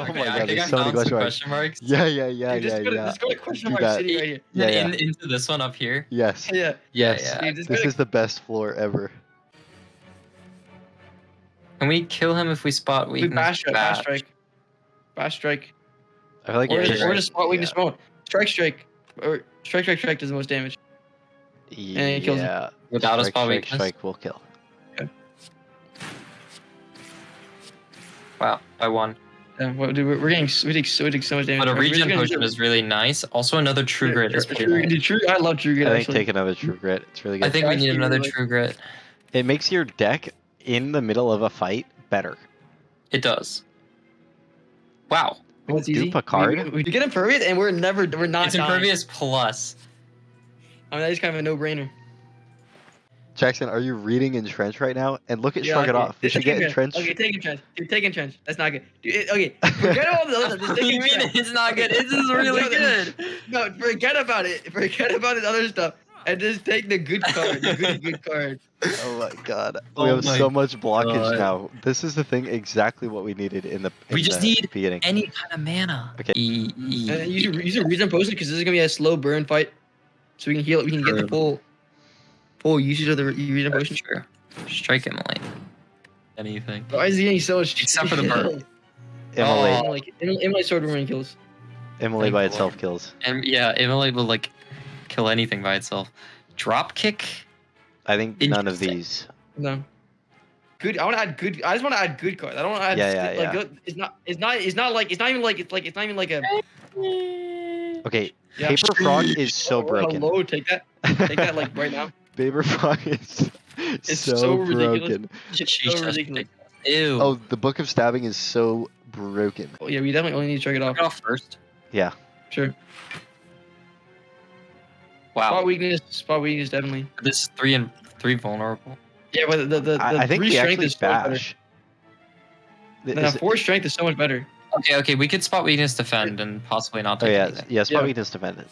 Oh Okay, my I god, think there's I so many question marks. question marks. Yeah, yeah, yeah, Dude, just yeah, go to, yeah. just go to question Do mark city right here. Yeah, in, into this one up here. Yes. Yeah. Yeah, Yes. yeah. Dude, This to, is the best floor ever. Can we kill him if we spot we weakness? bash strike, bash Bash. strike, bash strike, I feel like or Yeah, just, you're or just spot weakness Yeah. mode. Strike, strike, or strike, strike, strike does the most damage. it kills him. yeah. Without a strike, spot strike, weakness. strike will kill. Wow, I won. Uh, yeah, dude, we're, we're getting we take so we take so much damage. But a We're regen gonna potion is really nice. Also, another true Yeah, grit is pretty True- nice. True- I love True Grit I think actually. take another true grit. It's really good. I think we need another true grit. it makes your deck in the middle of a fight better. It does. Wow. What's Dupe easy? a card? We, we, we get impervious and we're never we're not it's dying. impervious plus. I mean that is kind of a no brainer. Jackson, are you reading Entrench right now? And look at Yeah, Shrug It. Off. We Just should get Entrench. Entrench. Okay, take entrench. Dude, take entrench. That's not good. Dude, it- okay, forget all the other stuff. Just what take do you mean entrench. it's not good? This is really good. No, forget about it. Forget about the other stuff, and just take the good card. The good, good card. Oh my god. Oh we have so much blockage God. now. This is the thing exactly what we needed in the We just the need beginning. Any kind of mana. Okay. E- e- And then use a, use a regen potion because this is gonna be a slow burn fight, so we can heal. it. We can get the True. Full, full usage of the re- regen That's potion. true. Strike him like anything. Why is he getting so much? Except for the bird. Immolate, Oh. Like Immolate sword boomerang kills. Immolate Thank by the itself Lord. kills. And yeah, Immolate will like kill anything by itself. Drop kick. I think none of these. No. Good. I want to add good. I just want to add good cards. I don't want to add. Yeah, yeah, like yeah. good- It's not. It's not. It's not like. It's not even like. It's like. It's not even like a. Okay, Yeah. Paper Frog is so Oh, broken. Hello. Take that. Take that like right now. Paper Frog is It's so, so ridiculous. broken. It's so ridiculous. Ew. Oh, the Book of Stabbing is so broken. Oh, yeah, we definitely only need to check it off. Knock it off first. Yeah. Sure. Wow. Spot weakness. Spot weakness definitely. This is three and three vulnerable. Yeah, but the the, the I, I think three strength is so better. bash. Th- No, is it- four strength is so much better. Okay, okay, we could spot weakness defend and possibly not oh yeah, anything. yeah. Spot Yeah. weakness defended.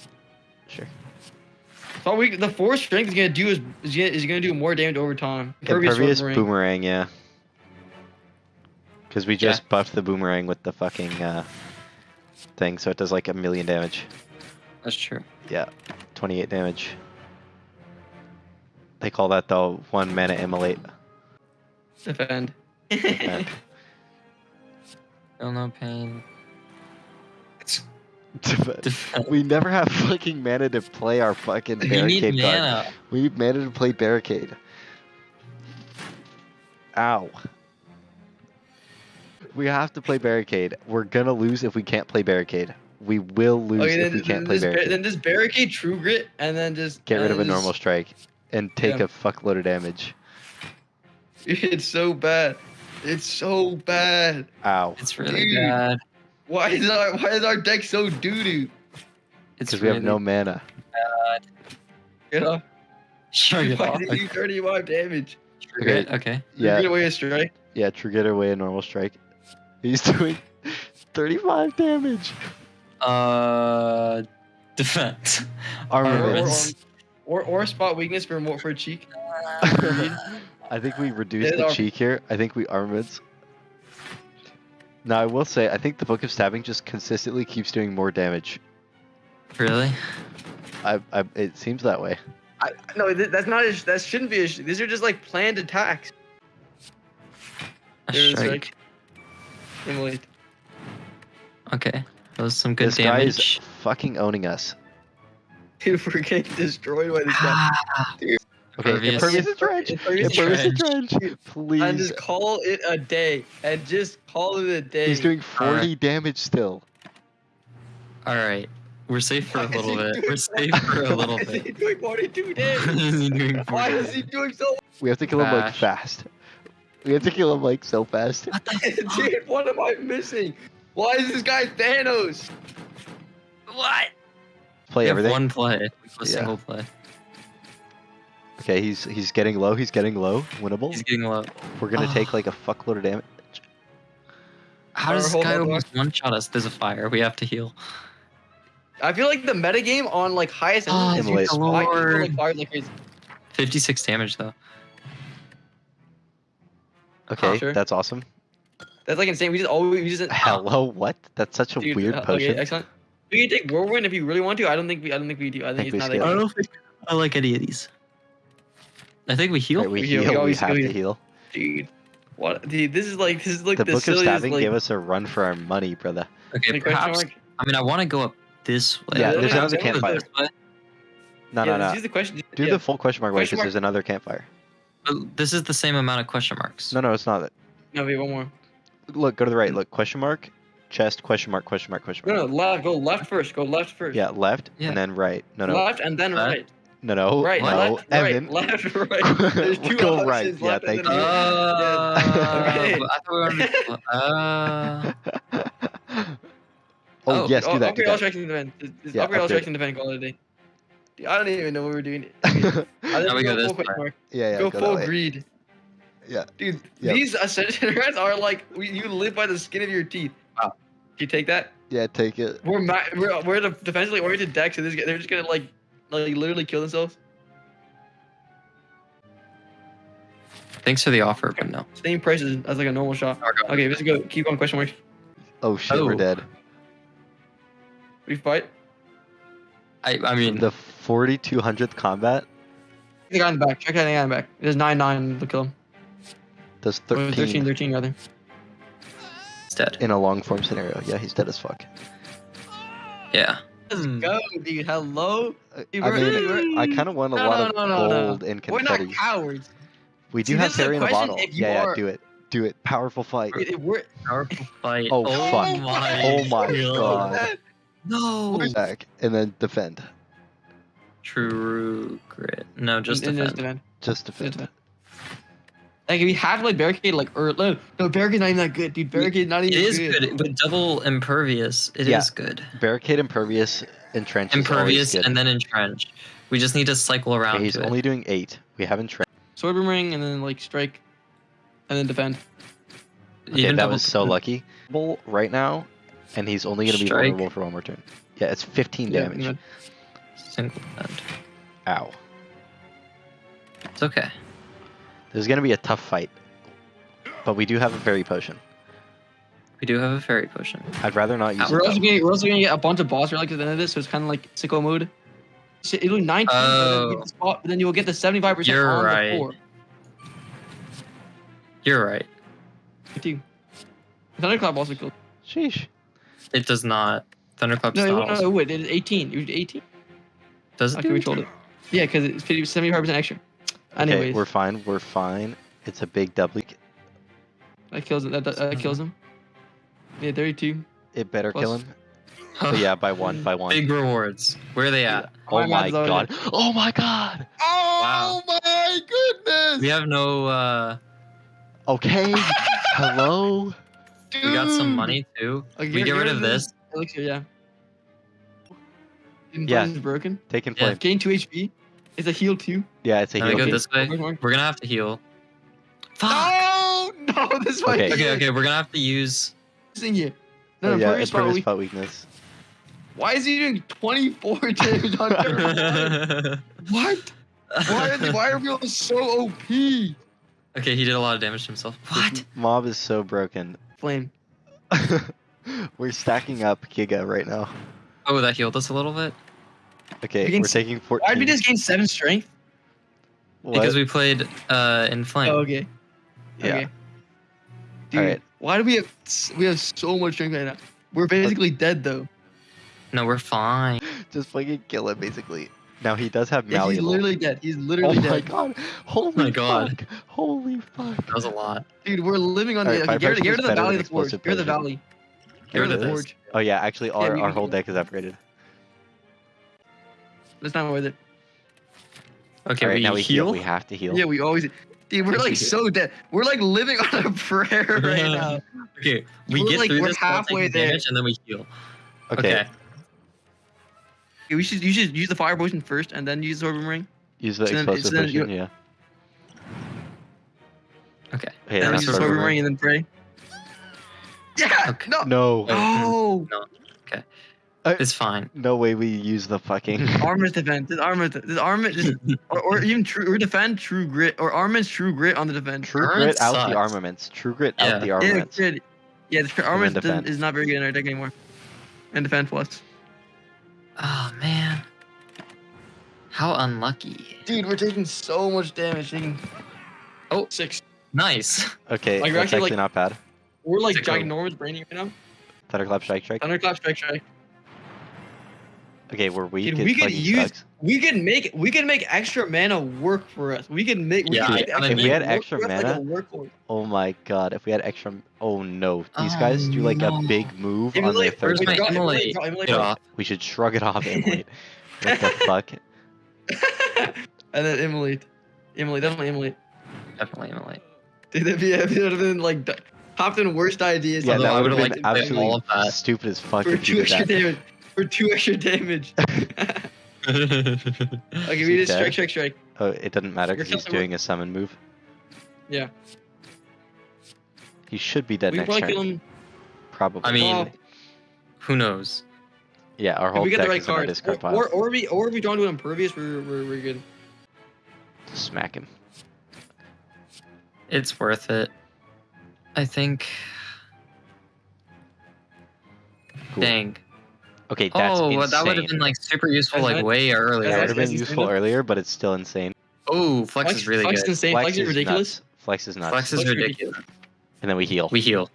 Sure. Spot weak. The four strength is gonna do is is gonna, is gonna do more damage over time. Impervious Impervious boomerang. boomerang, yeah. Because we just buffed the boomerang with the fucking uh, thing, so it does like a million damage. That's true. Yeah, 28 damage. They call that the one mana immolate. Defend. Defend. Feel no pain. Defend. Defend. we never have fucking mana to play our fucking We need card. mana. We need mana to play barricade. Ow. We have to play barricade. We're gonna lose if we can't play barricade. We will lose Okay, if then, we can't play barricade. then just barricade True Grit and then just Get rid of a then normal strike and take Yeah. a fuckload of damage. It's so bad. It's so bad. Ow. It's really Dude. bad. Why is our why is our deck so doo doo? It's Because we have no mana. You know? Sure, you Why know. did you 35 damage? Okay. okay. Yeah, Get away a strike. yeah. True get away a normal strike. He's doing 35 damage. Uh, defense. Armaments. Or, or or spot weakness for more for cheek. I think we reduced the cheek here. I think we armaments. Now I will say, I think the Book of Stabbing just consistently keeps doing more damage. Really? I, I, it seems that way. I, no, th- that's not. A, sh- that shouldn't be. A sh- these are just like planned attacks. A There's, strike. like- Immolate. Okay. That was some good this guy is fucking owning us. Dude, we're getting destroyed by this guy. Okay, Impervious. impervious trench. Impervious Impervious trench. trench. And Please. just call it a day. And just call it a day. He's doing 40 damage still. All right. We're safe for Why a is little he bit. doing We're so- safe for a little Why is he bit. doing 42 What damage? is he doing? for Why a is he doing so? We have to kill him like Bash. fast. We have to kill him like so fast. What the fuck? Dude, what am I missing? Why is this guy Thanos? What? Play We have everything. one play. A Yeah. single play. Okay, he's he's getting low. He's getting low. Winnable. He's getting low. We're gonna take Ah. like a fuckload of damage. How does this guy on, almost one shot us? There's a fire. We have to heal. I feel like the metagame on like highest Oh, end is Immolate. spy Lord. like fire like crazy. 56 damage though. Okay, Sure. that's awesome. That's like insane. We just always we just Hello, what? That's such a Dude, weird uh, potion. Okay, excellent. We can take Whirlwind if you really want to. I don't think we. I don't think we do. I think, think it's not like. I don't know if I, I like any of these. I think we heal. Right, we We heal, heal. we We, always have heal. to heal. Dude, what? Dude, this is like this is like The the, book of silliest, stabbing like, gave us a run for our money, brother. okay, like, question perhaps. mark. I mean, I want to go up this way. Yeah, there's Perhaps another I wanna go campfire. this. No, yeah, no, let's no. Use the question. Do yeah. the full question mark way because there's another campfire. But This is the same amount of question marks. No, no, it's not. No, wait, one more. Look, go to the right. Look, question mark, chest, question mark, question mark, question No, mark. no, left. Go left first. Go left first. Yeah, left Yeah. and then right. No, no, Left and then Left. right. No, no, Right. no. Left. Evan. Right. Left. Right. There's two Go right. Yeah, left and thank you. right. Uh, Okay. but I thought we were on- oh, Oh, yes, do that. Do Upgrade all that. strikes and defend. Just, just Yeah, upgrade all upgrade. strikes and defend. Call it a day. I don't even know what we're doing. yeah, I think Now we go full this question way. mark. yeah. go go full that greed. Yeah. Dude, Yep. these ascension rats are like we, you live by the skin of your teeth. Wow. You take that? Yeah, take it. We're ma- we're we're the defensively oriented deck, so this, they're just gonna like like literally kill themselves. thanks for the offer, but no. Same prices as like a normal shot. Okay. Okay, let's go. Keep on question marks. Oh shit, we're Oh. dead. We fight. I, I mean, The 4200th combat The guy in the back. Check that guy in the back. There's nine nine. Look kill him. does Or 13, 13, 13 rather. it's dead. in a long form scenario. Yeah, he's dead as fuck. Yeah. Let's Hmm. go, dude. Hello. I Dude, I mean, I kind of want a No, lot no, of no, no, no. gold and We're not cowards. We do See, have this is a Harry in a bottle. if you Yeah, yeah, do it. Do it. Powerful fight. If if we're Powerful fight. Oh, fuck. my Oh my God. god. No. Back and then defend. True grit. No, just and- and defend. defend. Just Just defend. Defend. Like we have like barricade like or no, no barricade not even that good, dude. Barricade not It even is good, but double impervious. It is Yeah. good. Barricade impervious entrench. Impervious and then entrench. We just need to cycle around. Okay, he's to it. only doing eight. We have entrench. Sword boomerang and then like strike, and then defend. Okay, Even that double was so lucky. Bull Right now, and he's only gonna be Strike. vulnerable for one more turn. Yeah, it's 15 Yeah, damage. Single defend. Ow. It's okay. This is gonna be a tough fight, but we do have a fairy potion. We do have a fairy potion. I'd rather not use We're it. also gonna we're also gonna get a bunch of boss relics at the end of this, so it's kind of like sicko mood. So It'll be 19, but then, you Oh. the spot, but then you'll get the 75 percent You're on right. the floor. You're right. Too. Thunderclap also killed. Sheesh. It does not. Thunderclap's No, not. it, no, also- it would. It is 18. It was 18. Does it? Okay, do we it? told it. Yeah, because it's 75 percent extra. Anyways, Okay, we're fine. We're fine. It's a big W. that kills it. That, that, that kills him. Yeah, 32. It better kill him. But yeah, by one, by one. Big rewards. Where are they at? Oh My my math's already- god. Oh my god. Oh my goodness! We have no. uh Okay. Hello. Dude. We got some money too. Okay, We get rid of this. Elixir, yeah. Yeah. Is broken. Taking Yeah. Gain 2 HP. It's a heal too? Yeah, it's a Now we heal. go this way. We're gonna have to heal. Fuck. Oh, no! No, this way. Okay. Okay, okay, we're gonna have to use. Using you. No, Oh, no, yeah, Pervious Power impervious weak- spot weakness. Why is he doing 24 damage on turn one? What? Why are, why are people so OP? okay, he did a lot of damage to himself. What? This mob is so broken. Flame. we're stacking up Giga right now. Oh, that healed us a little bit Okay, We can we're taking 14. Why did we just gain 7 strength? What? because we played uh Inflame. Oh, okay. yeah. Okay. Dude, Alright. why do we have we have so much strength right now? We're basically dead though. No, we're fine. Just fucking kill it, basically. Now he does have Yeah, he's literally dead. He's literally dead. oh my god! Holy my God. fuck! Holy fuck! That was a lot. Dude, we're living on Alright, the. Okay, get, rid- Firefighter get rid of the valley than of the forge. explosive Get rid of the valley. Get Get rid of the forge. Oh yeah, actually, our, we our whole deck is upgraded. That's not worth it. Okay, Alright, we, now we heal. heal. We have to heal. Yeah, we always. Dude, we're like so dead. We're like living on a prayer right now. Okay, we We're get like- through we're this while halfway there. and then we heal. okay. Okay. Yeah, we should you should use the fire potion first and then use the sword boomerang. Use the So then- explosive so then you- potion. Yeah. Okay. Okay, then use the what sword we're and then pray. Yeah. Okay. No. No, Oh. oh. Oh. It's fine. no way we use the fucking. Armor's defense. This armor. This armor just or, or even true or defend true grit or armor's true grit on the defense. True Armament grit out the armaments. True grit Yeah. out the armaments. grit. Yeah, the armament is not very good in our deck anymore. And defend plus. Oh man. How unlucky. Dude, we're taking so much damage. Taking Oh. six. Nice. Okay, Like, that's actually, actually like- not bad. We're like Sicko. ginormous braining right now. Thunderclap, strike, strike. Thunderclap, strike, strike. Okay, we're weak. Dude, we could use- sucks. We can make we can make extra mana work for us. We can make. We Yeah, can make extra If we had mana work extra for like mana- Oh my god, if we had extra. Oh no, these Oh, guys do like a oh, big move on their third Where's my turn. draw- Immolate? draw- Immolate, Get draw. off. We should shrug it off, Emily. what the fuck? and then Emily, Emily, definitely Emily. Definitely Emily. Dude, that'd be, that'd have been like d- hopped in worst ideas. Yeah, that I would have would've been liked to all absolutely of that. stupid as fuck for if two you extra did that. damage. For two extra damage. okay, we he just strike, strike, strike. Oh, it doesn't matter because he's doing a summon move. Yeah. He should be dead we can next probably turn. kill him. Probably. I mean, Oh. who knows? yeah, our If whole we get deck the right is in our card. discard Or, pile. or, or we or we draw into an impervious, we're, we're, we're good. Smack him. It's worth it. I think. Cool. Dang. Okay, that's oh, insane. well, that would have been like super useful, like way earlier. that would have been Is useful earlier, but it's still insane. Oh, flex, is really Flex good. insane. Flex, Flex, is ridiculous. Nuts. Flex is nuts. Flex is ridiculous. and then we heal. We heal.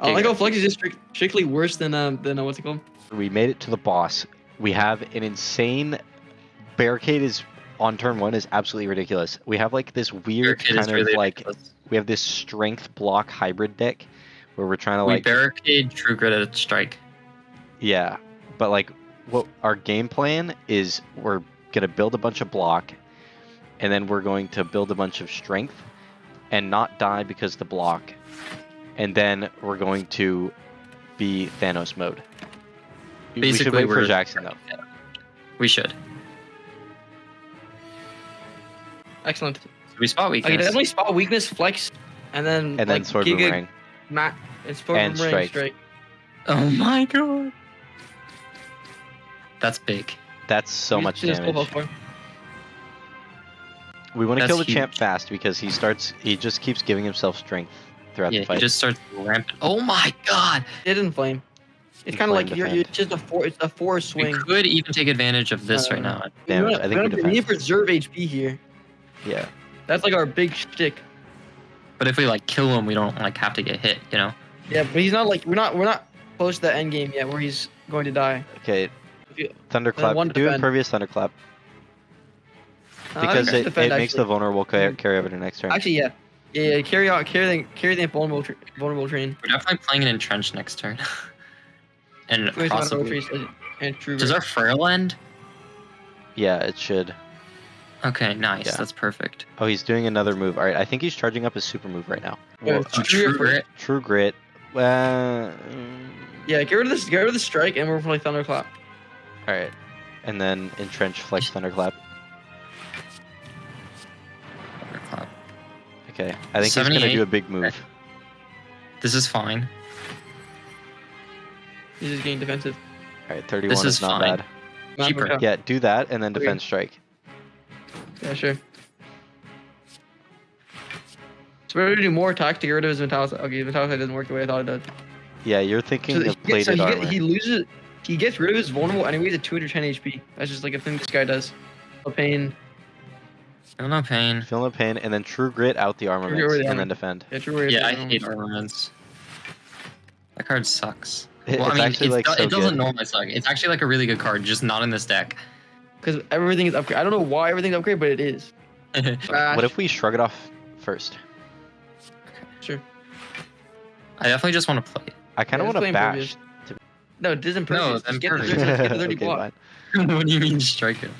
I like There how Flex is just strict, strictly worse than um than uh, what's it called? We made it to the boss. We have an insane barricade is on turn one is absolutely ridiculous. We have like this weird Barricade kind is really of like ridiculous. we have this strength block hybrid deck where we're trying to we like barricade True Grit at strike. Yeah, but like what our game plan is we're gonna build a bunch of block, and then we're going to build a bunch of strength, and not die because the block, and then we're going to be Thanos mode. we should Basically, wait for we're- Jackson though. Yeah. We should. Excellent. So we spot Okay, weakness. definitely spot weakness, Flex, and then And then like, sword Giga, boomerang. Ma- and sword And boomerang, strike. strike. Oh my god. That's big. That's so We much damage. We want to kill the champ fast because he starts. He just keeps giving himself strength throughout Yeah, the fight. he just starts ramping. Oh my god. It didn't flame. It's kind of like you're, you're defend. just a four. It's a four swing. We could even take advantage of this right Uh, now. Damage. We I think we wanna- we need to preserve HP here. Yeah. That's like our big shtick. But if we like kill him, we don't like have to get hit, you know? Yeah, but he's not like we're not we're not close to the end game yet where he's going to die. Okay. If you- Thunderclap. one Do defend. impervious thunderclap Uh, because think it, defend, it makes the vulnerable ca- carry over to next turn. Actually, yeah. Yeah, yeah, carry out, carry the, carry the vulnerable, tra- vulnerable train. We're definitely playing an entrenched next turn. and Where's possibly. And true. Does our frail end? Yeah, it should. Okay, nice. Yeah. That's perfect. Oh, he's doing another move. All right, I think he's charging up his super move right now. Yeah, Well, it's Uh, true true grit. True grit. Well, mm, Yeah, get rid of this. Get rid of the strike, and we're playing thunderclap. All right, and then entrench flex thunderclap. Thunderclap. Okay, I think he's gonna do a big move. This is fine. He's just getting defensive. All right, 31 This is, is not fine. bad. Cheaper. Yeah, do that and then Okay. defend strike. Yeah, sure. So we're gonna do more attacks to get rid of his Metallicize. Okay, Metallicize doesn't work the way I thought it did. Yeah, you're thinking So, of he, gets, plated so he, get- he loses. He gets rid of his vulnerable enemies at 210 HP. That's just like a thing this guy does. A pain. Feel no pain. Feel no pain, and then true grit out the armaments, True and armor. then defend. Yeah, true warrior Yeah, I pain. hate armaments. That card sucks. It- well, it's I mean, actually it's like do- so it doesn't good. normally suck. It's actually like a really good card, just not in this deck. Because everything is upgrade. I don't know why everything's upgrade, but it is. What if we shrug it off first? Sure. I definitely just want to play. I kind of Yeah, want to let's play bash. No, it isn't No, perfect. then Just get the, perfect. just get the 30 Okay, block. fine. what do you mean strike him?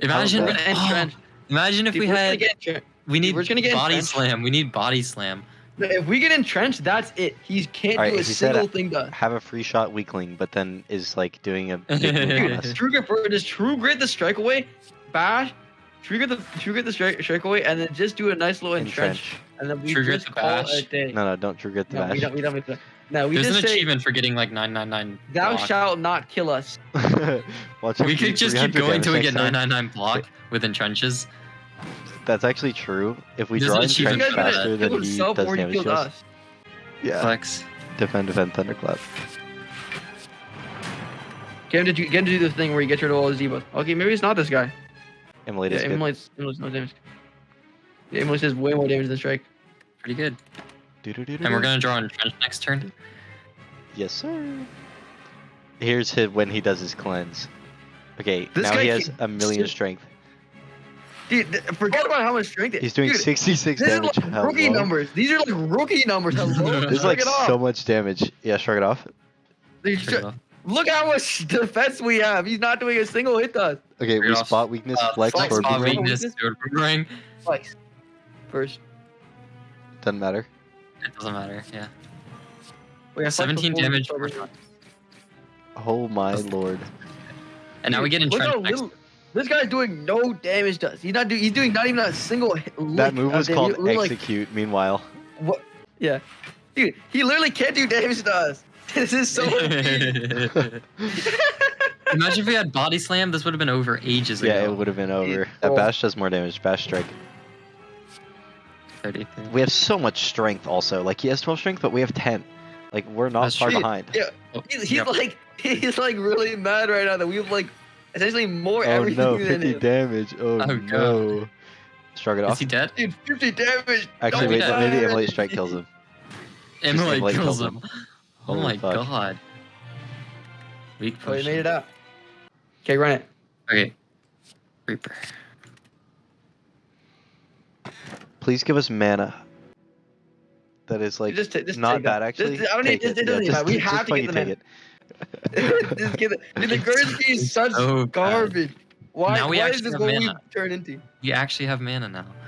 Imagine, We're gonna oh, imagine if Dude, we we're gonna had. get entrenched. We need we're just gonna get body entrenched. slam. We need body slam. If we get entrenched, that's it. He can't Alright, do a he said, single thing done. Have a free shot weakling, but then is like doing a big move on us. True grit, for- just true grit the strike away, bash, true grit the true grit the strike, strike away, and then just do a nice little entrench, Entrench. and then we True grit just the call it a day. No, no, don't true grit the No, we bash. don't. We don't. We don't. No, we There's just an say, achievement for getting like 999. "Thou block. shalt not kill us." Watch We could just keep going damage till we get 999 block with entrenches. That's actually true. If we There's draw an This entrench guy's for gonna faster kill than he himself does or he damage kills to us. us. Yeah. Flex. Defend, defend, thunderclap. Get him to get him to do the thing where you get rid of all his debuffs. Okay, maybe it's not this guy. Emily Yeah, does good. Emily's, Emily's no damage. Yeah, Emily says way more damage than Strike. Pretty good. And we're gonna draw Entrench next turn. Yes, sir. Here's his, when he does his cleanse. Okay, This now he has a million strength. Dude, forget about how much strength. He's doing Dude, 66 This damage. is like rookie numbers. These are like rookie numbers. This is like so much damage. Yeah, shrug it off. Dude, Pretty sh- well. Look how much defense we have. He's not doing a single hit to us. Okay, we it off. spot weakness, Uh, flex, flex, or spot boomerang. boomerang. weakness, do boomerang. Twice. First. Doesn't matter. It doesn't matter. Yeah. We have 17 damage. per with- Oh my lord. And now we get Look how next. little- This guy's doing no damage to us. He's not doing. He's doing not even a single. Hit, That move was called We're like, execute. Meanwhile, what? Yeah. Dude, he literally can't do damage to us. This is so. Imagine if we had body slam. This would have been over ages yeah, ago. it would have been over. It- That oh. bash does more damage. Bash strike. 33. We have so much strength. Also, like he has 12 strength, but we have 10. Like we're not That's far true. behind. Yeah. Oh, He's, he's yep. like he's like really mad right now that we have like essentially more Oh everything no, than 50 damage. Oh, Oh, no. Shrug it Is off. Is he dead? Dude, 50 damage. Actually, wait, dead. maybe. Emily strike kills him. Emily Emily kills kills him. him. Oh Holy my fuck. god. Weak Oh, he made it out. Okay, run it. Okay. Reaper. Please give us mana. That is like just, just not bad that. actually. Just, I don't need. Take Just, it Yeah, doesn't just- matter. We just have to fucking get the take mana. just get it. Dude, the Gursky is such So bad. garbage. Why? Now we why is actually this have what we turn into? We actually have mana now.